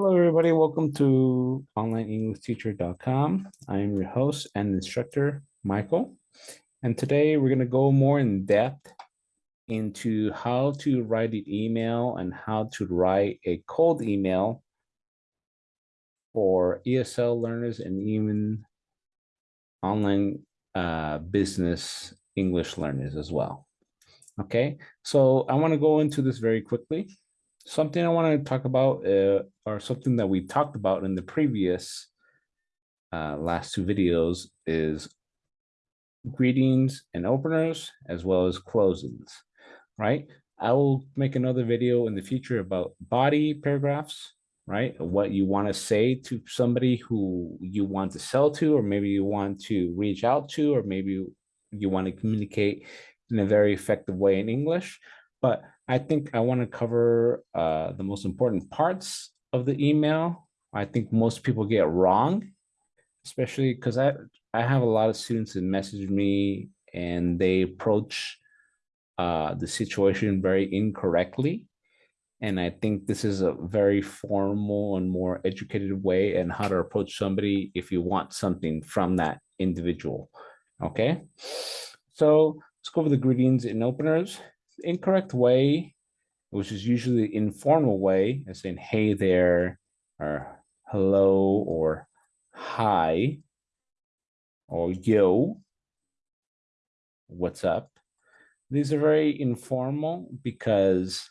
Hello, everybody. Welcome to onlineenglishteacher.com. I'm your host and instructor, Michael. And today we're going to go more in depth into how to write an email and how to write a cold email for ESL learners and even online uh, business English learners as well. Okay, so I want to go into this very quickly something I want to talk about uh, or something that we talked about in the previous uh, last two videos is greetings and openers as well as closings, right? I will make another video in the future about body paragraphs, right? What you want to say to somebody who you want to sell to, or maybe you want to reach out to, or maybe you want to communicate in a very effective way in English. But I think I want to cover uh, the most important parts of the email. I think most people get wrong, especially because I, I have a lot of students that message me and they approach uh, the situation very incorrectly. And I think this is a very formal and more educated way and how to approach somebody if you want something from that individual. Okay, so let's go over the greetings and openers incorrect way, which is usually the informal way, as saying, hey there, or hello, or hi, or yo, what's up. These are very informal because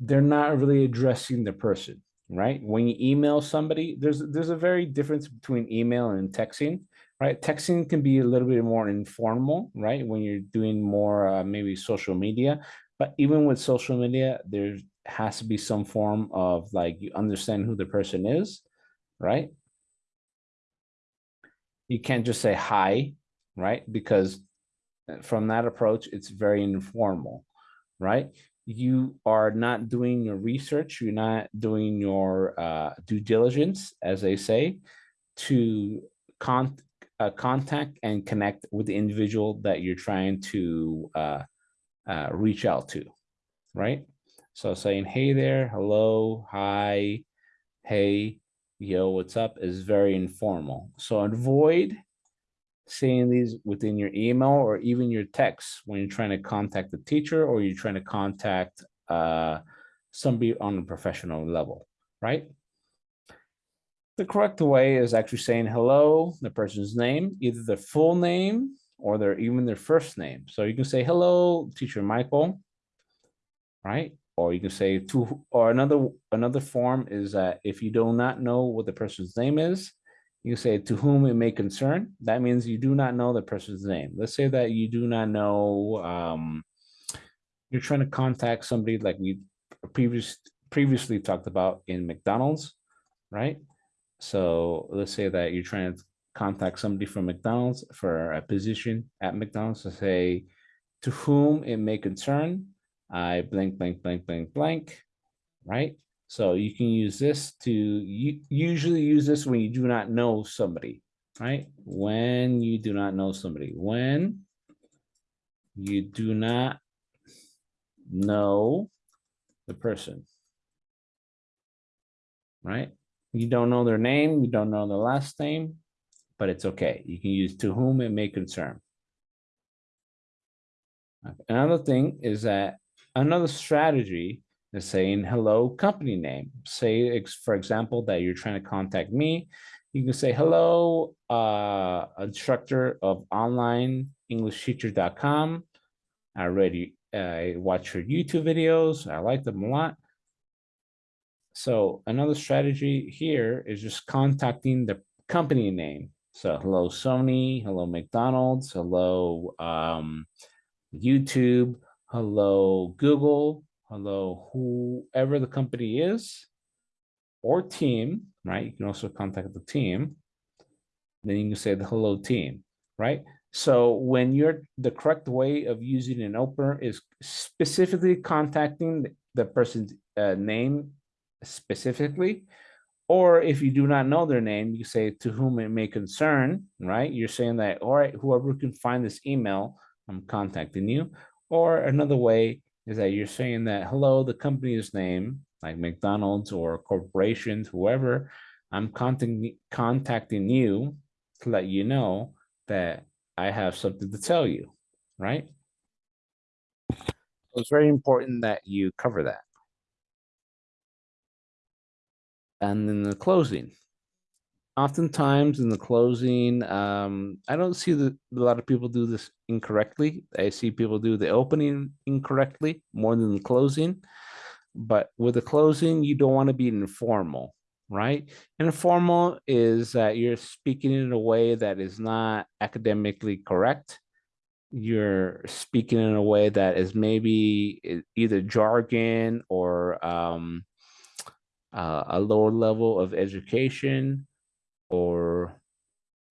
they're not really addressing the person, right? When you email somebody, there's there's a very difference between email and texting right? Texting can be a little bit more informal, right? When you're doing more uh, maybe social media, but even with social media, there has to be some form of like you understand who the person is, right? You can't just say hi, right? Because uh, from that approach, it's very informal, right? You are not doing your research, you're not doing your uh, due diligence, as they say, to con uh, contact and connect with the individual that you're trying to uh, uh, reach out to, right? So saying, hey there, hello, hi, hey, yo, what's up is very informal. So avoid saying these within your email or even your text when you're trying to contact the teacher or you're trying to contact uh, somebody on a professional level, right? The correct way is actually saying hello, the person's name, either their full name or their even their first name. So you can say hello, teacher Michael, right? Or you can say to or another another form is that if you do not know what the person's name is, you say to whom it may concern. That means you do not know the person's name. Let's say that you do not know um, you're trying to contact somebody like we previous previously talked about in McDonald's, right? So let's say that you're trying to contact somebody from McDonald's for a position at McDonald's to say, to whom it may concern, I blank, blank, blank, blank, blank, right? So you can use this to, you usually use this when you do not know somebody, right? When you do not know somebody, when you do not know the person, right? You don't know their name, you don't know the last name, but it's okay. You can use to whom it may concern. Another thing is that another strategy is saying hello company name. Say, for example, that you're trying to contact me. You can say hello, uh, instructor of online English teacher.com. I already uh, watch your YouTube videos. I like them a lot. So another strategy here is just contacting the company name. So hello Sony, hello McDonald's, hello um, YouTube, hello Google, hello whoever the company is or team, right? You can also contact the team. Then you can say the hello team, right? So when you're the correct way of using an opener is specifically contacting the person's uh, name specifically. Or if you do not know their name, you say to whom it may concern, right? You're saying that, all right, whoever can find this email, I'm contacting you. Or another way is that you're saying that, hello, the company's name, like McDonald's or corporations, whoever, I'm contacting contacting you to let you know that I have something to tell you, right? So it's very important that you cover that. And then the closing. Oftentimes in the closing, um, I don't see that a lot of people do this incorrectly. I see people do the opening incorrectly more than the closing. But with the closing, you don't want to be informal, right? Informal is that you're speaking in a way that is not academically correct you're speaking in a way that is maybe either jargon or um, uh, a lower level of education or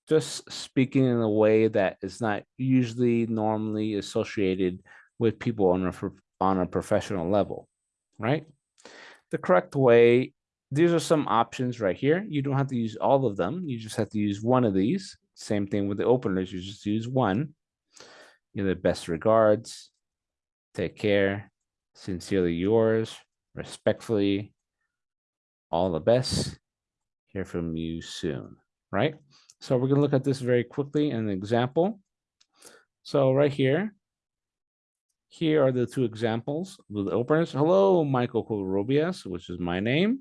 just speaking in a way that is not usually normally associated with people on a, on a professional level, right? The correct way, these are some options right here. You don't have to use all of them. You just have to use one of these. Same thing with the openers, you just use one. The best regards. Take care. Sincerely yours. Respectfully. All the best. Hear from you soon. Right? So we're going to look at this very quickly an example. So right here, here are the two examples with openers. Hello, Michael Covarrubias, which is my name.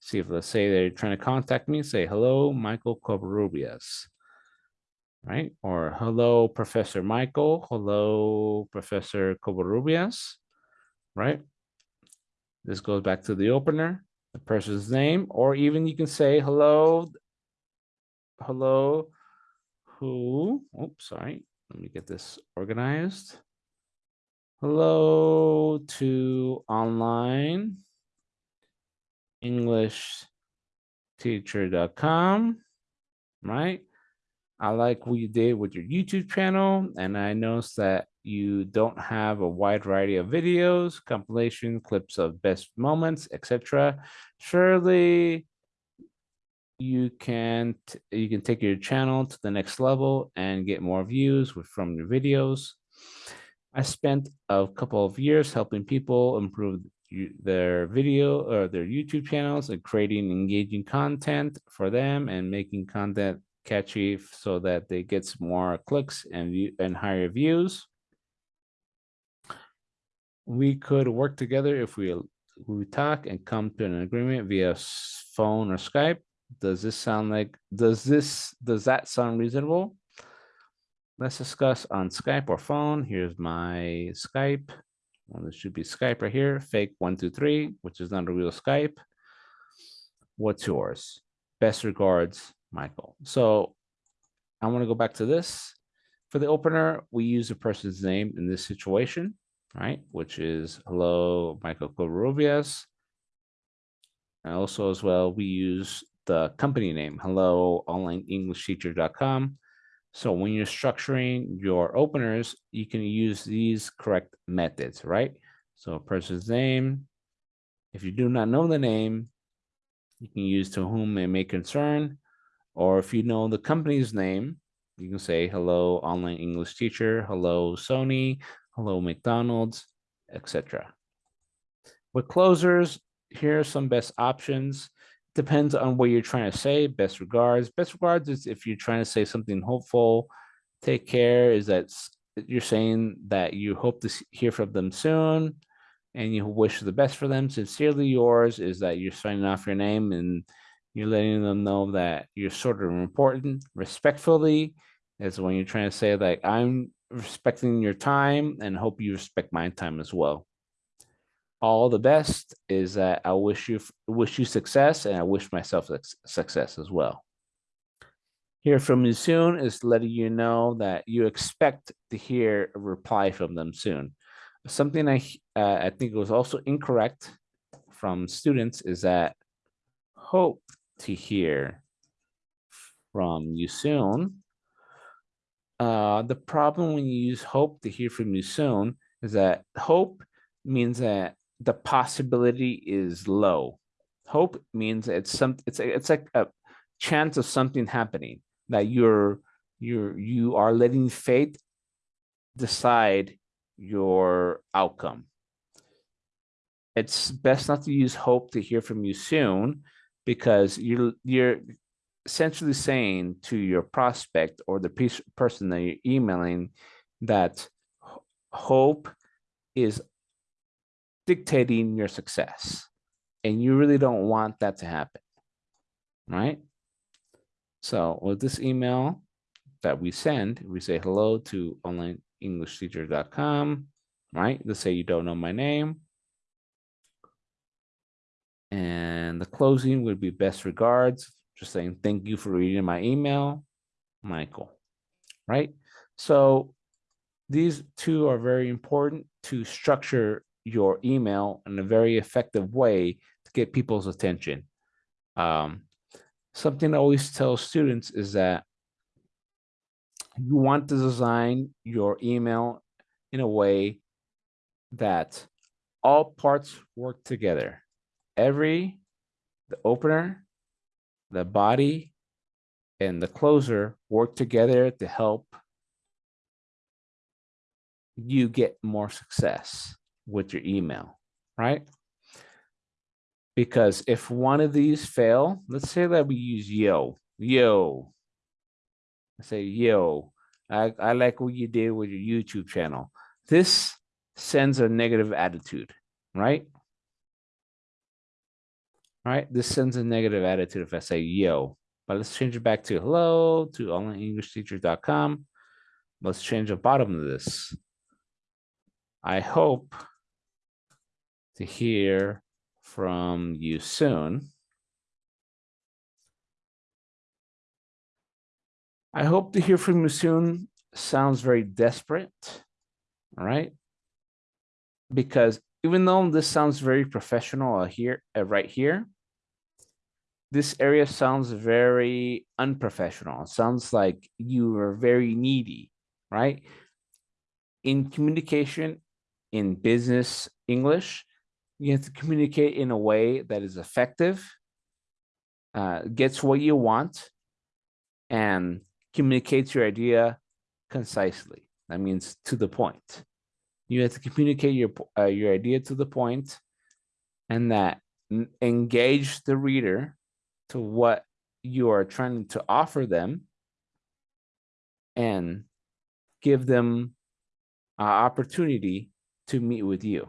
See if let's say they're trying to contact me, say hello, Michael Covarrubias right? Or hello, Professor Michael. Hello, Professor Covarrubias, right? This goes back to the opener, the person's name, or even you can say hello, hello, who, oops, sorry. Let me get this organized. Hello to online English teacher.com, right? I like what you did with your YouTube channel, and I noticed that you don't have a wide variety of videos, compilation, clips of best moments, etc. Surely you can you can take your channel to the next level and get more views with, from your videos. I spent a couple of years helping people improve their video or their YouTube channels and creating engaging content for them and making content catchy so that they get more clicks and view and higher views. We could work together if we we talk and come to an agreement via phone or Skype. Does this sound like does this does that sound reasonable? Let's discuss on Skype or phone. Here's my Skype. Well, this should be Skype right here, fake one, two, three, which is not a real Skype. What's yours? Best regards, Michael. So I want to go back to this. For the opener, we use a person's name in this situation, right? Which is hello, Michael Covarrubias. And also as well, we use the company name, hello, onlineenglishteacher.com. So when you're structuring your openers, you can use these correct methods, right? So a person's name, if you do not know the name, you can use to whom it may concern, or if you know the company's name, you can say hello online English teacher, hello Sony, hello McDonald's, etc. With closers, here are some best options. Depends on what you're trying to say. Best regards. Best regards is if you're trying to say something hopeful. Take care is that you're saying that you hope to hear from them soon and you wish the best for them. Sincerely yours is that you're signing off your name and you're letting them know that you're sort of important. Respectfully is when you're trying to say like, I'm respecting your time and hope you respect my time as well. All the best is that I wish you wish you success and I wish myself success as well. Hear from you soon is letting you know that you expect to hear a reply from them soon. Something I uh, I think was also incorrect from students is that hope to hear from you soon. Uh, the problem when you use hope to hear from you soon is that hope means that the possibility is low. Hope means it's some it's a, it's like a chance of something happening that you're you're you are letting fate decide your outcome. it's best not to use hope to hear from you soon because you're you're essentially saying to your prospect or the person that you're emailing that hope is dictating your success and you really don't want that to happen right? So with this email that we send we say hello to onlineenglishteacher.com right? Let's say you don't know my name and the closing would be best regards just saying thank you for reading my email, Michael, right? So these two are very important to structure your email in a very effective way to get people's attention. Um, something I always tell students is that you want to design your email in a way that all parts work together. Every, the opener, the body and the closer work together to help you get more success with your email, right? Because if one of these fail, let's say that we use yo, yo, I say yo, I, I like what you did with your YouTube channel. This sends a negative attitude, right? All right, this sends a negative attitude if I say yo, but let's change it back to hello to onlineenglishteacher.com. Let's change the bottom of this. I hope to hear from you soon. I hope to hear from you soon sounds very desperate, all right? Because even though this sounds very professional here, uh, right here, this area sounds very unprofessional. It sounds like you are very needy, right? In communication, in business English, you have to communicate in a way that is effective, uh, gets what you want, and communicates your idea concisely. That means to the point. You have to communicate your uh, your idea to the point, and that engage the reader to what you are trying to offer them and give them an opportunity to meet with you,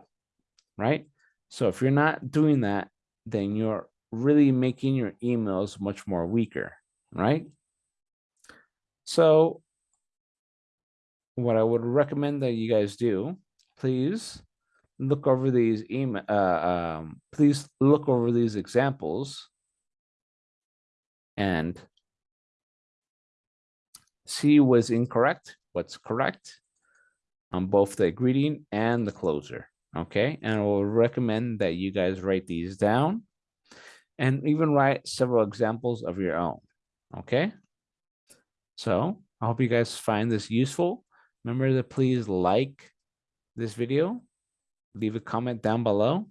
right? So if you're not doing that, then you're really making your emails much more weaker, right? So what I would recommend that you guys do, please look over these email, uh, um, please look over these examples and C was incorrect, what's correct on both the greeting and the closer. Okay, and I will recommend that you guys write these down and even write several examples of your own. Okay, so I hope you guys find this useful. Remember to please like this video, leave a comment down below.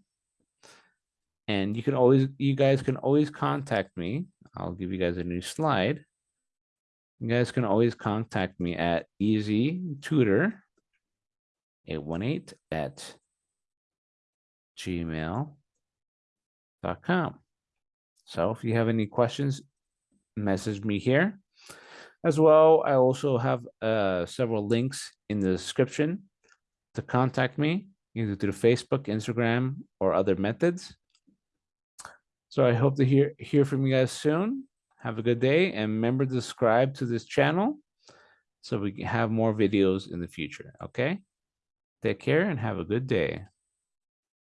And you can always, you guys can always contact me I'll give you guys a new slide. You guys can always contact me at easy tutor 818 at gmail.com. So if you have any questions, message me here. As well, I also have uh, several links in the description to contact me either through Facebook, Instagram, or other methods. So I hope to hear, hear from you guys soon. Have a good day and remember to subscribe to this channel so we can have more videos in the future. Okay. Take care and have a good day.